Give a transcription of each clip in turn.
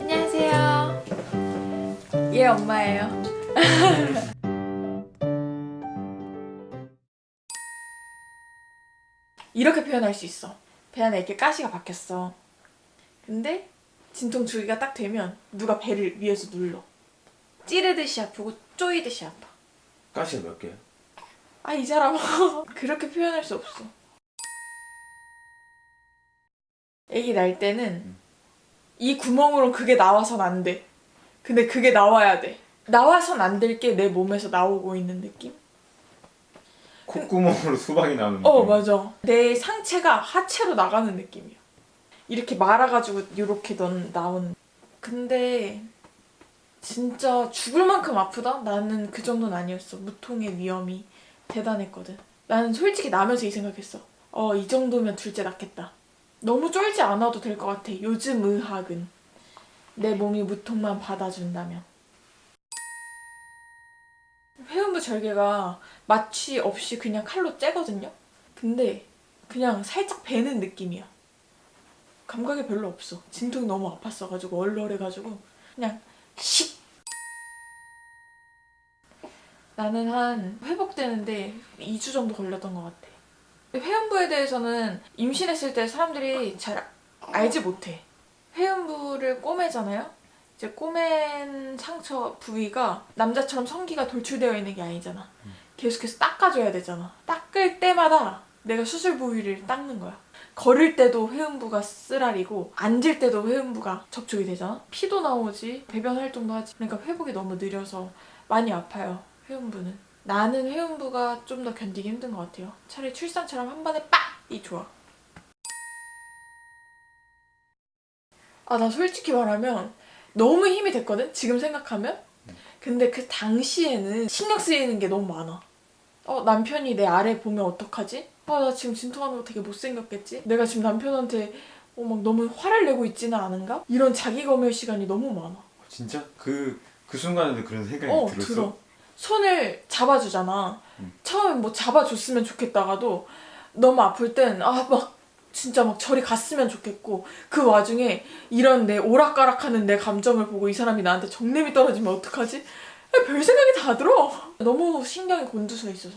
안녕하세요. 얘 엄마예요. 이렇게 표현할 수 있어. 배 안에 이렇게 가시가 박혔어. 근데 진통 주기가 딱 되면 누가 배를 위에서 눌러. 찌르듯이 아프고 쪼이듯이 아파. 가시가 몇 개야? 아 이 사람아 그렇게 표현할 수 없어. 애기 날 때는 이 구멍으로 그게 나와선 안 돼. 근데 그게 나와야 돼. 나와선 안 될 게 내 몸에서 나오고 있는 느낌? 콧구멍으로 수박이 나오는 어 느낌. 맞아. 내 상체가 하체로 나가는 느낌이야. 이렇게 말아가지고 이렇게 넌 나오는. 근데 진짜 죽을 만큼 아프다? 나는 그 정도는 아니었어. 무통의 위험이 대단했거든. 나는 솔직히 나면서 이 생각했어. 어 이 정도면 둘째 낫겠다. 너무 쫄지 않아도 될 것 같아. 요즘 의학은 내 몸이 무통만 받아준다면. 회음부 절개가 마취 없이 그냥 칼로 째거든요. 근데 그냥 살짝 베는 느낌이야. 감각이 별로 없어. 진통이 너무 아팠어가지고 얼얼해가지고 그냥 식. 나는 한 회복되는데 2주 정도 걸렸던 것 같아. 회음부에 대해서는 임신했을 때 사람들이 잘 알지 못해. 회음부를 꼬매잖아요. 이제 꼬맨 상처 부위가 남자처럼 성기가 돌출되어 있는 게 아니잖아. 계속해서 닦아줘야 되잖아. 닦을 때마다 내가 수술 부위를 닦는 거야. 걸을 때도 회음부가 쓰라리고 앉을 때도 회음부가 접촉이 되잖아. 피도 나오지 배변 활동도 하지. 그러니까 회복이 너무 느려서 많이 아파요. 회음부는. 나는 회음부가 좀 더 견디기 힘든 것 같아요. 차라리 출산처럼 한 번에 빡 이 좋아. 아 나 솔직히 말하면 너무 힘이 됐거든? 지금 생각하면? 근데 그 당시에는 신경 쓰이는 게 너무 많아. 어, 남편이 내 아래 보면 어떡하지? 아, 나 지금 진통하는 거 되게 못생겼겠지? 내가 지금 남편한테 어, 막 너무 화를 내고 있지는 않은가? 이런 자기 검열 시간이 너무 많아. 진짜? 그, 그 순간에도 그런 생각이 어, 들었어? 들어. 손을 잡아주잖아. 음. 처음엔 뭐 잡아줬으면 좋겠다가도 너무 아플 땐, 아, 막, 진짜 막 저리 갔으면 좋겠고, 그 와중에 이런 내 오락가락하는 내 감정을 보고 이 사람이 나한테 정냄이 떨어지면 어떡하지? 아, 별 생각이 다 들어. 너무 신경이 곤두서 있어서.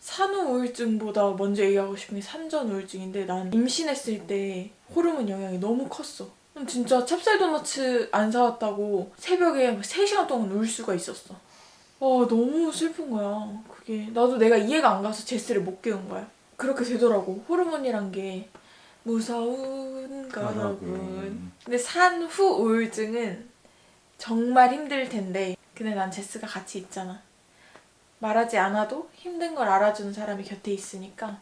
산후 우울증보다 먼저 얘기하고 싶은 게 산전 우울증인데 난 임신했을 때 호르몬 영향이 너무 컸어. 진짜 찹쌀 도너츠 안 사왔다고 새벽에 3시간 동안 울 수가 있었어. 아 너무 슬픈 거야. 그게 나도 내가 이해가 안 가서 제스를 못 깨운 거야. 그렇게 되더라고. 호르몬이란 게 무서운. 거라군. 근데 산후 우울증은 정말 힘들 텐데 근데 난 제스가 같이 있잖아. 말하지 않아도 힘든 걸 알아주는 사람이 곁에 있으니까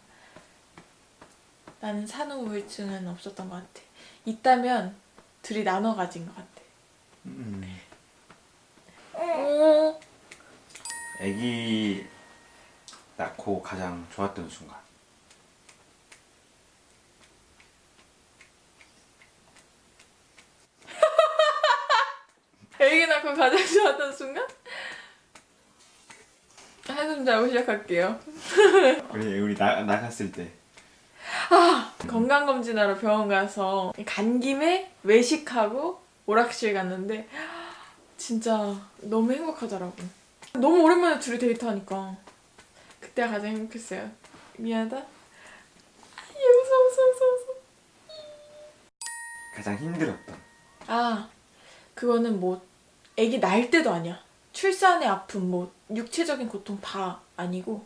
나는 산후 우울증은 없었던 것 같아. 있다면 둘이 나눠 가진 것 같아. 음. 어. 애기 낳고 가장 좋았던 순간 애기 낳고 가장 좋았던 순간? 한숨 자고 시작할게요. 우리 우리 나, 나갔을 때 건강검진하러 병원 가서 간 김에 외식하고 오락실 갔는데 진짜 너무 행복하더라고. 너무 오랜만에 둘이 데이트하니까 그때가 가장 행복했어요. 미안하다. 아, 웃어 웃어 웃어 웃어. 가장 힘들었던 아 그거는 뭐 아기 날 때도 아니야. 출산의 아픔, 뭐 육체적인 고통 다 아니고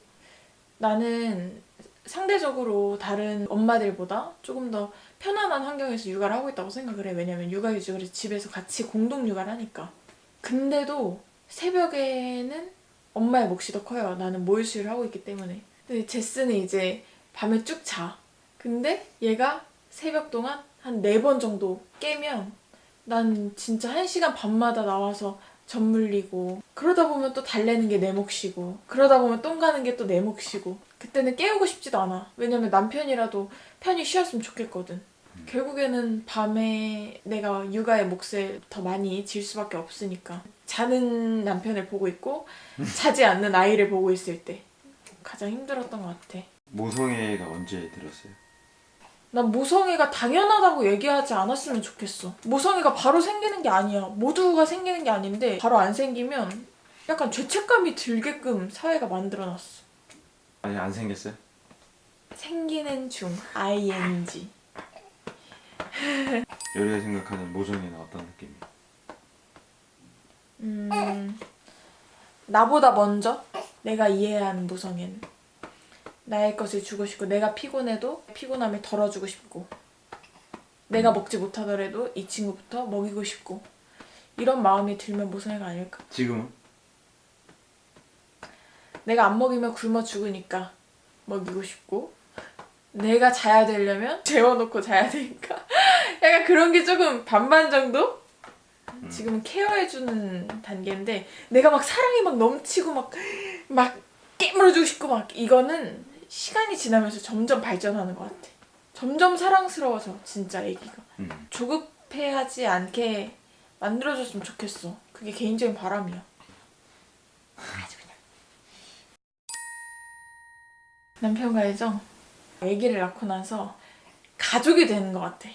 나는 상대적으로 다른 엄마들보다 조금 더 편안한 환경에서 육아를 하고 있다고 생각을 해. 왜냐면 육아휴직을 집에서 같이 공동 육아를 하니까. 근데도 새벽에는 엄마의 몫이 더 커요. 나는 모유수유를 하고 있기 때문에. 근데 제스는 이제 밤에 쭉 자. 근데 얘가 새벽 동안 한 네 번 정도 깨면 난 진짜 한 시간 반마다 나와서 젖 물리고 그러다 보면 또 달래는 게 내 몫이고 그러다 보면 똥 가는 게 또 내 몫이고 그때는 깨우고 싶지도 않아. 왜냐면 남편이라도 편히 쉬었으면 좋겠거든. 결국에는 밤에 내가 육아의 몫을 더 많이 질 수밖에 없으니까. 자는 남편을 보고 있고 자지 않는 아이를 보고 있을 때. 가장 힘들었던 것 같아. 모성애가 언제 들었어요? 난 모성애가 당연하다고 얘기하지 않았으면 좋겠어. 모성애가 바로 생기는 게 아니야. 모두가 생기는 게 아닌데 바로 안 생기면 약간 죄책감이 들게끔 사회가 만들어놨어. 아니 안 생겼어요? 생기는 중 ing. 요리가 생각하는 모성애는 어떤 느낌이야? 음, 나보다 먼저 내가 이해하는 모성애는 나의 것을 주고 싶고 내가 피곤해도 피곤함을 덜어주고 싶고 내가 먹지 못하더라도 이 친구부터 먹이고 싶고 이런 마음이 들면 모성애가 아닐까 지금은? 내가 안 먹이면 굶어 죽으니까 먹이고 싶고 내가 자야 되려면 재워놓고 자야 되니까 약간 그런 게 조금 반반 정도? 지금은 케어해주는 단계인데 내가 막 사랑이 막 넘치고 막, 막 깨물어주고 싶고 막 이거는 시간이 지나면서 점점 발전하는 것 같아. 점점 사랑스러워져 진짜 애기가. 음. 조급해하지 않게 만들어줬으면 좋겠어. 그게 개인적인 바람이야. 아주 그냥. 남편과 애정 아기를 낳고 나서 가족이 되는 것 같아.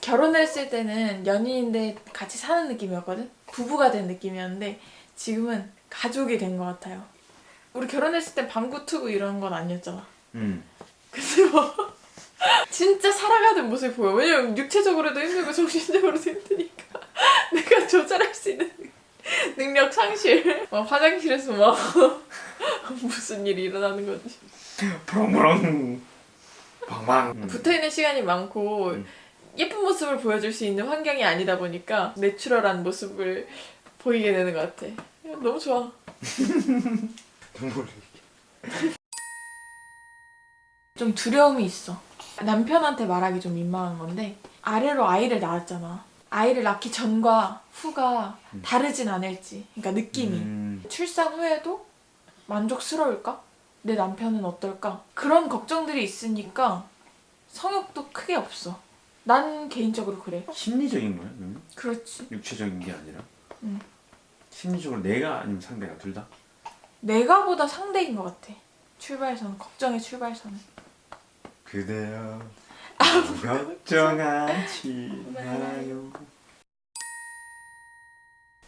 결혼을 했을 때는 연인인데 같이 사는 느낌이었거든? 부부가 된 느낌이었는데 지금은 가족이 된 것 같아요 우리 결혼했을 땐 방구 트고 이런 건 아니었잖아 음. 근데 뭐 진짜 살아가는 모습이 보여. 왜냐면 육체적으로도 힘들고 정신적으로도 힘드니까 내가 조절할 수 있는 능력 상실. 막 화장실에서 막 무슨 일이 일어나는 건지. 부렁부렁 방방 음. 붙어있는 시간이 많고 음. 예쁜 모습을 보여줄 수 있는 환경이 아니다 보니까 내추럴한 모습을 보이게 되는 것 같아. 너무 좋아. 눈물이 좀 두려움이 있어. 남편한테 말하기 좀 민망한 건데 아래로 아이를 낳았잖아. 아이를 낳기 전과 후가 다르진 않을지. 그러니까 느낌이. 음. 출산 후에도 만족스러울까? 내 남편은 어떨까? 그런 걱정들이 있으니까 성욕도 크게 없어. 난 개인적으로 그래. 심리적인 거야? 그러면? 그렇지. 육체적인 게 아니라? 음. 심리적으로 내가 아니면 상대가 둘 다? 내가보다 상대인 것 같아. 출발선, 걱정의 출발선은. 그대여 아무 걱정하지 마요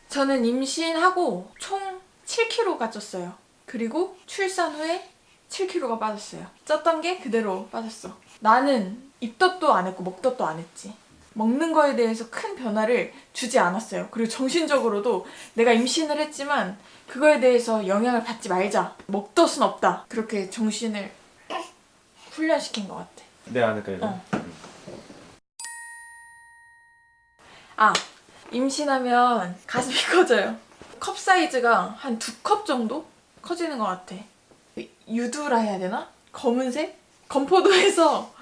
저는 임신하고 총 7kg가 쪘어요. 그리고 출산 후에 7kg가 빠졌어요. 쪘던 게 그대로 빠졌어. 나는 입덧도 안 했고 먹덧도 안 했지. 먹는 거에 대해서 큰 변화를 주지 않았어요. 그리고 정신적으로도 내가 임신을 했지만 그거에 대해서 영향을 받지 말자. 먹덧은 없다. 그렇게 정신을 훈련시킨 것 같아. 내 안을까 이거? 어. 아, 임신하면 가슴이 커져요. 컵 사이즈가 한 두 컵 정도 커지는 것 같아. 유두라 해야 되나? 검은색? 건포도에서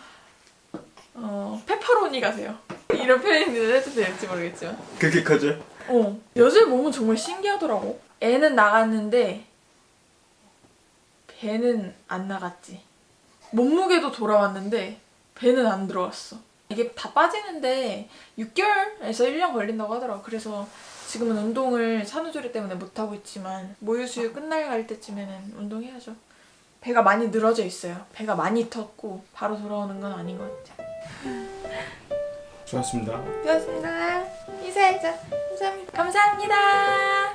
어, 페퍼로니 가세요. 이런 표현을 해도 될지 모르겠지만. 그렇게 커져? 어, 여자의 몸은 정말 신기하더라고. 애는 나갔는데 배는 안 나갔지. 몸무게도 돌아왔는데 배는 안 들어왔어. 이게 다 빠지는데 6개월에서 1년 걸린다고 하더라고. 그래서 지금은 운동을 산후조리 때문에 못하고 있지만 모유수유 끝날 갈 때쯤에는 운동해야죠. 배가 많이 늘어져 있어요. 배가 많이 텄고 바로 돌아오는 건 아닌 것 같아요. 좋았습니다 고맙습니다. 인사해줘. 감사합니다. 감사합니다.